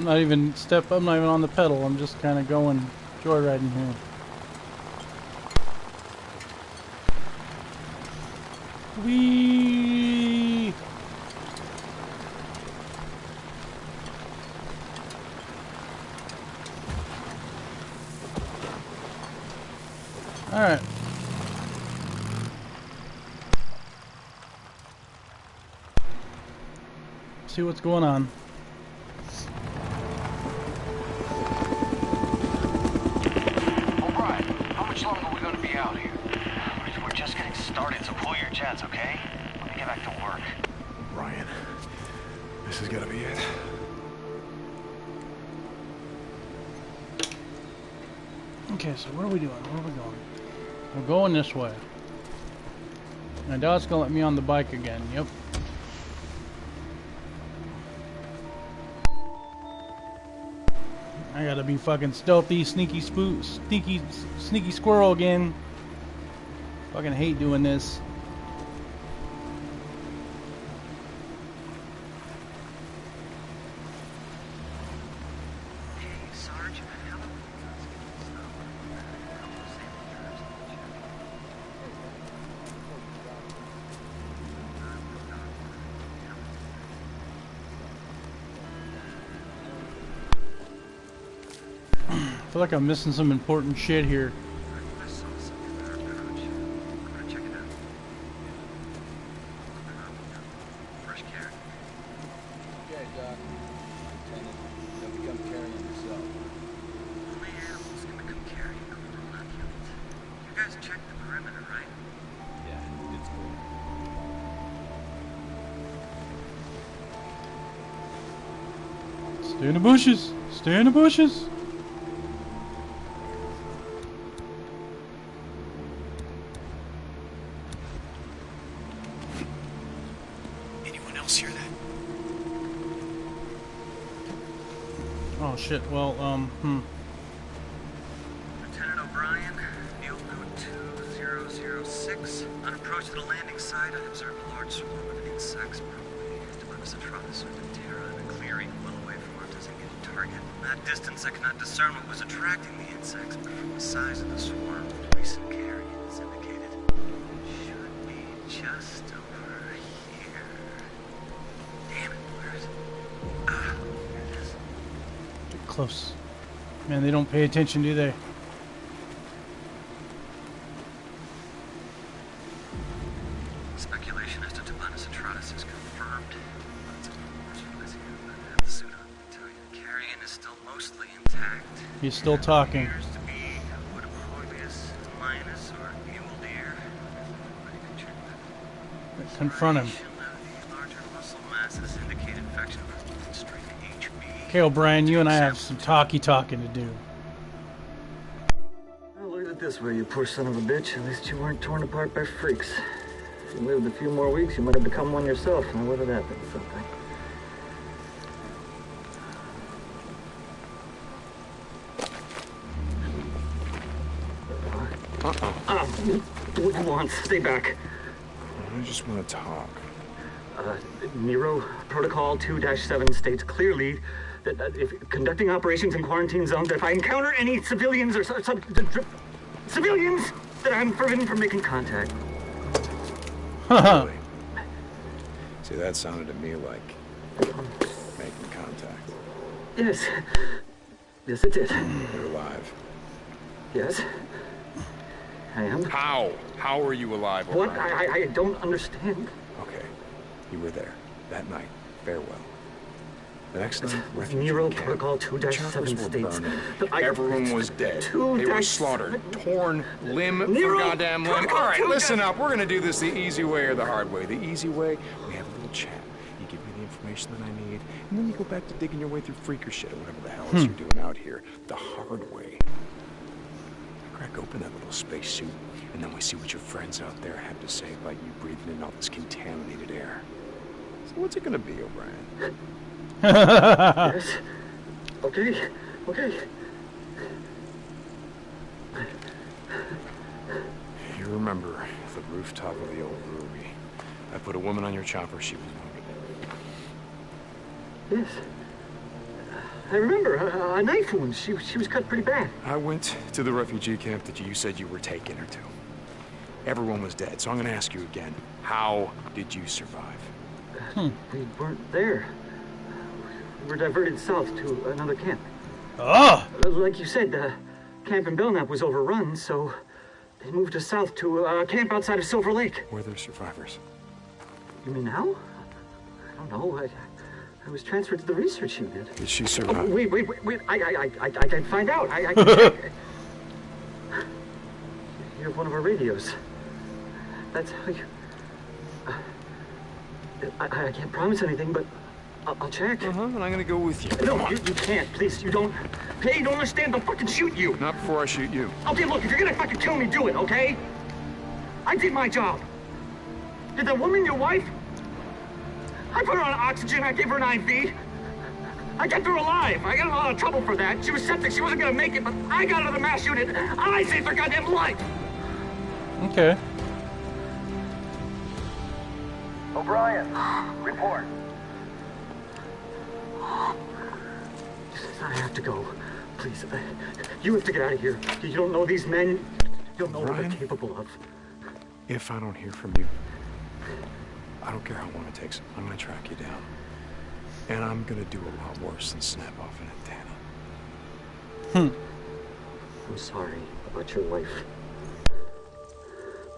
I'm not even step. I'm not even on the pedal. I'm just kind of going joyriding here. Wee. All right. See what's going on. Pull okay? Let me get back to work. Ryan, this is gonna be it. Okay, so what are we doing? Where are we going? We're going this way. My dad's gonna let me on the bike again. Yep. I gotta be fucking stealthy, sneaky spoo, sneaky, sneaky squirrel again. Fucking hate doing this. Feel like I'm missing some important shit here. Stay in the bushes. Stay in the bushes. Shit. Well, um, hmm. Lieutenant O'Brien, Neil Note 2006. On approach to the landing site, I observed a large swarm of insects, probably Demonis atratus or Diptera, in a clearing well away from our designated target. From that distance, I could not discern what was attracting the insects, but from the size of the swarm, close. Man, they don't pay attention, do they? Speculation as to Tabanus atratus is confirmed. Lots of rumors but I have the suit on. I tell you, the carrion is still mostly intact. He's still talking. Appears to Okay, O'Brien, you and I have some talky talking to do. Well, look at it this way, you poor son of a bitch. At least you weren't torn apart by freaks. If you lived a few more weeks, you might have become one yourself. Now, whether that means something. Uh-uh. Uh, what do you want? Stay back. I just want to talk. Uh, Nero Protocol 2-7 states clearly that uh, if conducting operations in quarantine zones, that if I encounter any civilians or su- sub- d- d- civilians, that I'm forbidden from making contact. Haha. See, that sounded to me like making contact. Yes. Yes, it did. You're alive. Yes. I am. How? How are you alive? What? O'Brien? I, I, I don't understand. Okay. You were there. That night. Farewell. The next night, Nero camp. Protocol The 2-7 states that I- Everyone was dead. They were slaughtered, torn limb Nero for goddamn limb. All right, listen up. We're gonna do this the easy way or the hard way. The easy way, we have a little chat. You give me the information that I need, and then you go back to digging your way through freaker shit or whatever the hell else hmm. you're doing out here. The hard way. Crack open that little spacesuit, and then we see what your friends out there have to say about you breathing in all this contaminated air. So what's it gonna be, O'Brien? Yes. Okay. Okay. You remember the rooftop of the old Ruby. I put a woman on your chopper, she was wounded. Yes. I remember a, a knife wound. She she was cut pretty bad. I went to the refugee camp that you said you were taking her to. Everyone was dead, so I'm gonna ask you again. How did you survive? We weren't there. We were diverted south to another camp. Oh! Uh, Like you said, the camp in Belknap was overrun, so they moved us south to a camp outside of Silver Lake. Were there survivors? You mean now? I don't know. I, I was transferred to the research unit. Did she Oh, wait, wait, wait, wait. I, I, I, I, I can find out. I, I can check. You have one of our radios. That's how you. Uh, I, I can't promise anything, but I'll, I'll check. Uh-huh, and I'm gonna go with you. No, you, you can't. Please, you don't. Hey, you don't understand. They'll fucking shoot you. Not before I shoot you. Okay, look, if you're gonna fucking kill me, do it, okay? I did my job. Did that woman your wife? I put her on oxygen, I gave her an IV. I kept her alive. I got in a lot of trouble for that. She was septic, she wasn't gonna make it, but I got her to the mass unit. I saved her goddamn life. Okay. O'Brien, report. I have to go. Please, uh, you have to get out of here. You don't know these men. You don't know what Brian? they're capable of. If I don't hear from you, I don't care how long it takes. I'm gonna track you down. And I'm gonna do a lot worse than snap off an antenna. Hmm. I'm sorry about your wife.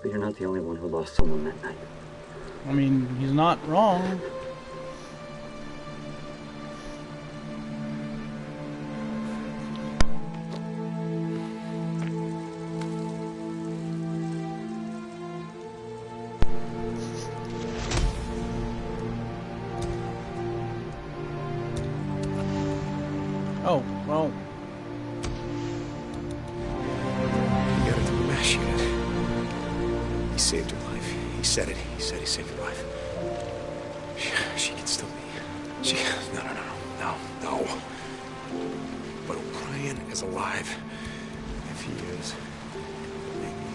But you're not the only one who lost someone that night. I mean, he's not wrong. He said it. He said he saved her life. She, she can still be. She. No, no, no, no, no, no. But O'Brien is alive. If he is, maybe.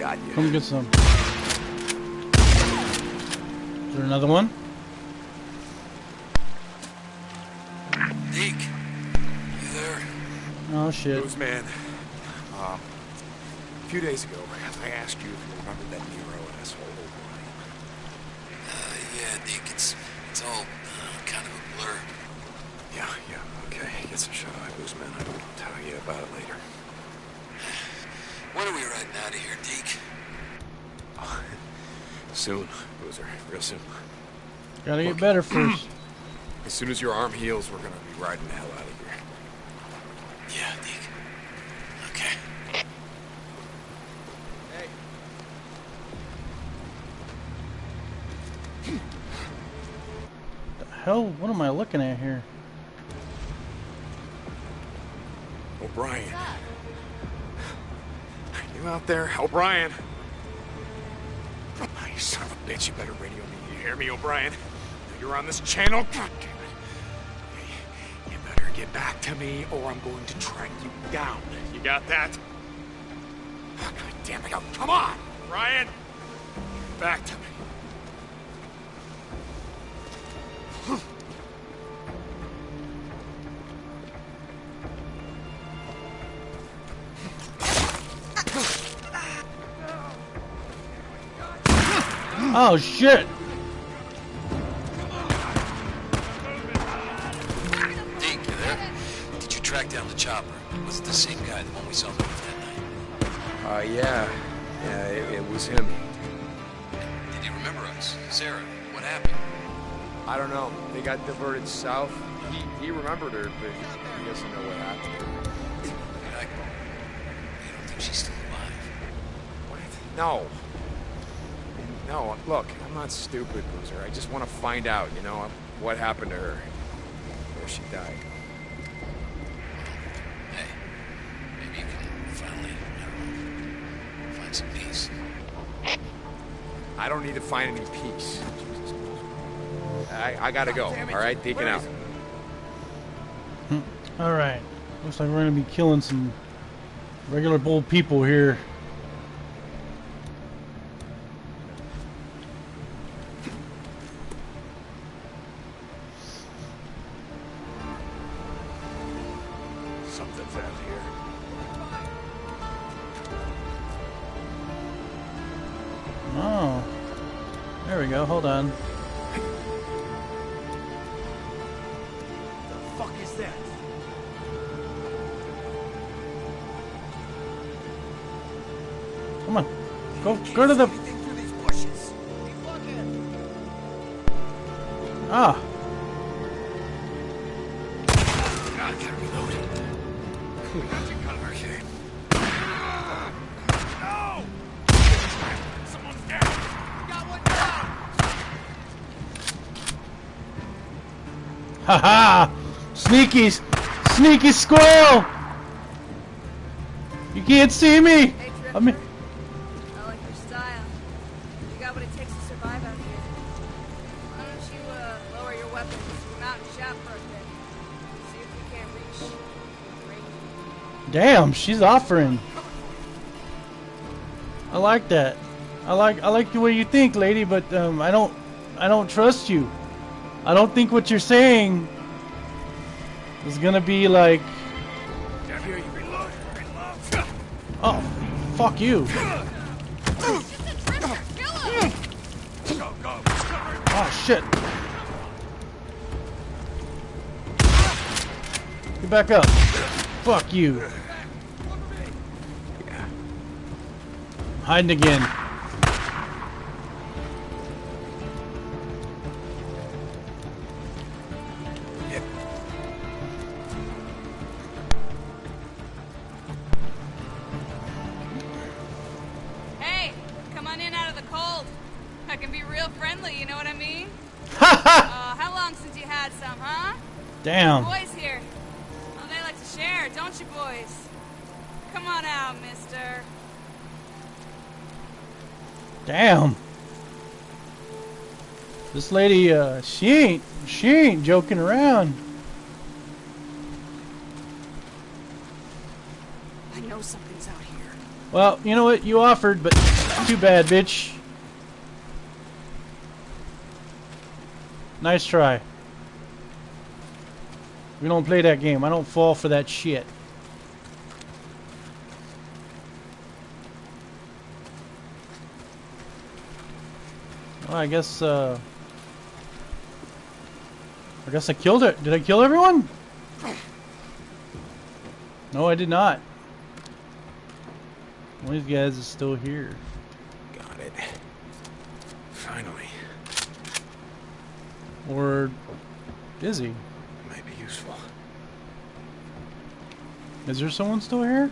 Got you. come get some. Is there another one? Deke, you there? Oh shit. Blues man. A few days ago, I asked you if you remembered that Nero and asshole O'Brien. Uh, yeah, Deke, it's, it's all uh, kind of a blur. Yeah, yeah, okay. Get some shut eye, Blues man. I'll tell you about it later. When are we riding out of here, Deke? Soon, Boozer. Real soon. Gotta get better first. As soon as your arm heals, we're gonna be riding the hell out of here. Yeah, Deke. Okay. Hell, what am I looking at here? O'Brien. You out there? O'Brien? Oh, you son of a bitch, you better radio me. You hear me, O'Brien? You're on this channel? God damn it. You better get back to me or I'm going to track you down. You got that? Oh, God damn it. Oh, come on, O'Brien. Get back to me. Oh shit! Deke, you there? Did you track down the chopper? Was it the same guy, the one we saw move that night? Uh, yeah. Yeah, it, it was him. Did he remember us? Sarah, what happened? I don't know. They got diverted south. He, he remembered her, but he doesn't know what happened to. I, don't think she's still alive? What? No. No, look, I'm not stupid, Boozer. I just want to find out, you know, what happened to her. Where she died. Hey, maybe you can finally, I don't know, find some peace. I don't need to find any peace. Jesus. I, I gotta go, oh, alright? Deacon out. Hmm. Alright. Looks like we're gonna be killing some regular bold people here. There we go. Hold on. The fuck is that? Come on. Go go to the Anything through these bushes. Hey, fuckhead. Ah. Haha! Sneaky sneaky squirrel! You can't see me! Hey, I mean I like your style. You got what it takes to survive out here. Why don't you uh, lower your weapons, mount and shout for a bit? See if we can't reach. range. Damn, she's offering. I like that. I like I like the way you think, lady, but um, I don't I don't trust you. I don't think what you're saying is gonna be like oh fuck you. Oh shit. Get back up. Fuck you. Hiding again. Friendly, you know what I mean? Ha ha! Uh, how long since you had some, huh? Damn. Boys here. Oh, they like to share, don't you, boys? Come on out, mister. Damn. This lady, uh, she ain't, she ain't joking around. I know something's out here. Well, you know what? You offered, but too bad, bitch. Nice try. We don't play that game. I don't fall for that shit. Well, I guess, uh... I guess I killed it. Did I kill everyone? No, I did not. One of these guys is still here. Got it. Finally. Or is he? Might be useful. Is there someone still here?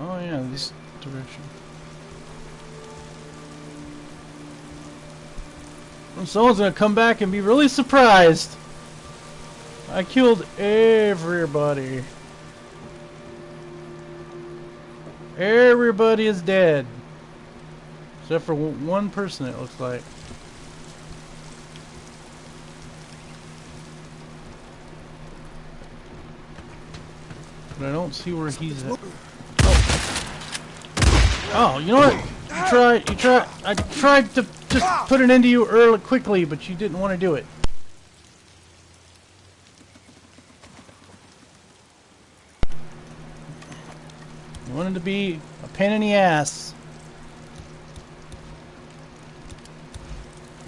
Oh yeah, this direction. Someone's gonna come back and be really surprised. I killed everybody. Everybody is dead. Except for one person, it looks like. But I don't see where he's at. Oh, you know what? You tried. You tried. I tried to just ah! put an end to you early, quickly, but you didn't want to do it. You wanted to be a pain in the ass.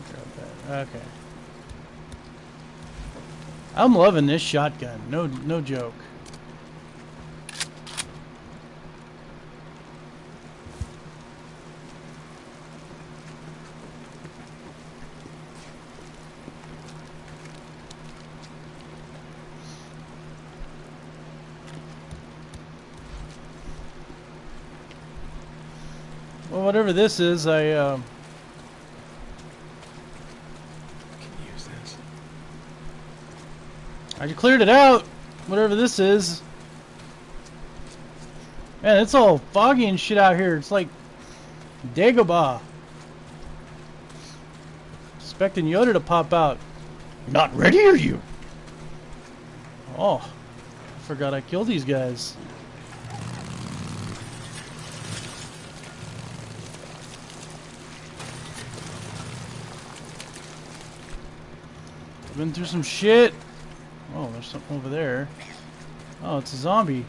Grab that. Okay. I'm loving this shotgun. No, no joke. Well, whatever this is, I, um... Can you use this? I cleared it out. Whatever this is. Man, it's all foggy and shit out here. It's like Dagobah. Expecting Yoda to pop out. Not ready, are you? Oh, I forgot I killed these guys. Been through some shit. There's something over there. Oh, it's a zombie.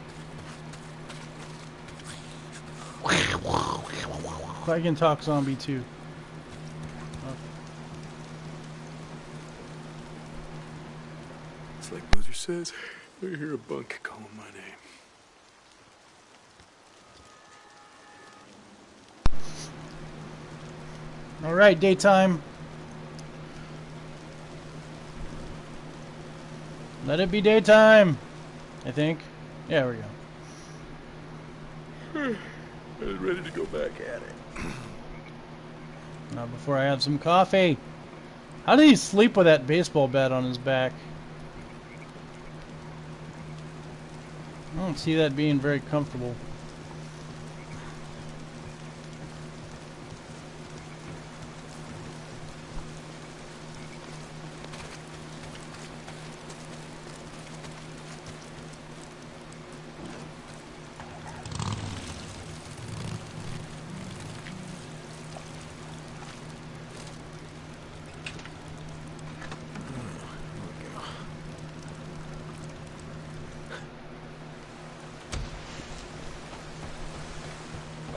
I can talk zombie too. It's like Boozer says, I hear a bunk calling my name. All right, daytime. Let it be daytime. I think. Yeah, there we go. Hmm. I was ready to go back at it. Not before I have some coffee. How did he sleep with that baseball bat on his back? I don't see that being very comfortable.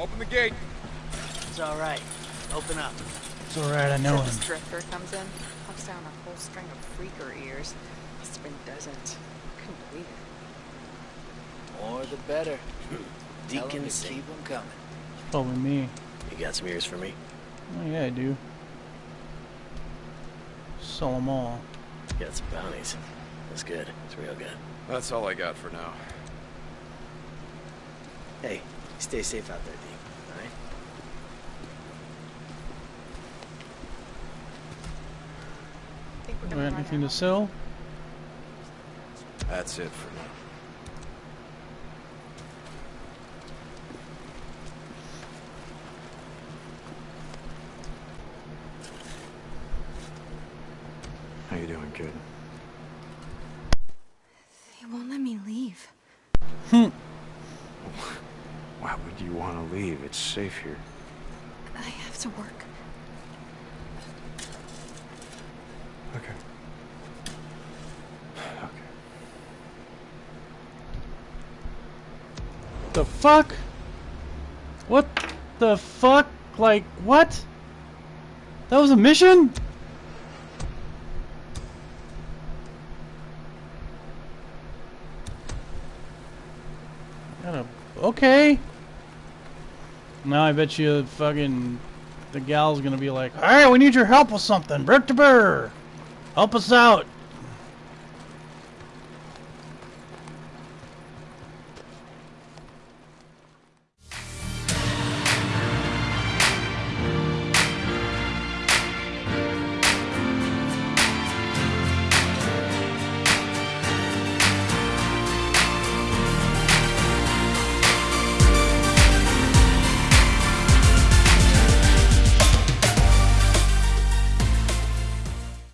Open the gate. It's all right. Open up. It's alright, I know him. This drifter comes in, puffs down a whole string of freaker ears. Spring doesn't. Couldn't believe it. More the better. Tell 'em Deacon to Sing. keep 'em coming. Probably me. You got some ears for me? Oh yeah, I do. Sell them all. Got some bounties. That's good. It's real good. That's all I got for now. Hey, stay safe out there, Deke. All right? Think we're Do I have anything to sell? That's it for now. How you doing, kid? They won't let me leave. Hmm. Why would you want to leave? It's safe here. I have to work. Okay. Okay. The fuck? What the fuck? Like, what? That was a mission? Okay. Now I bet you fucking the gal's gonna be like, Alright, we need your help with something. Brett to Burr. Help us out.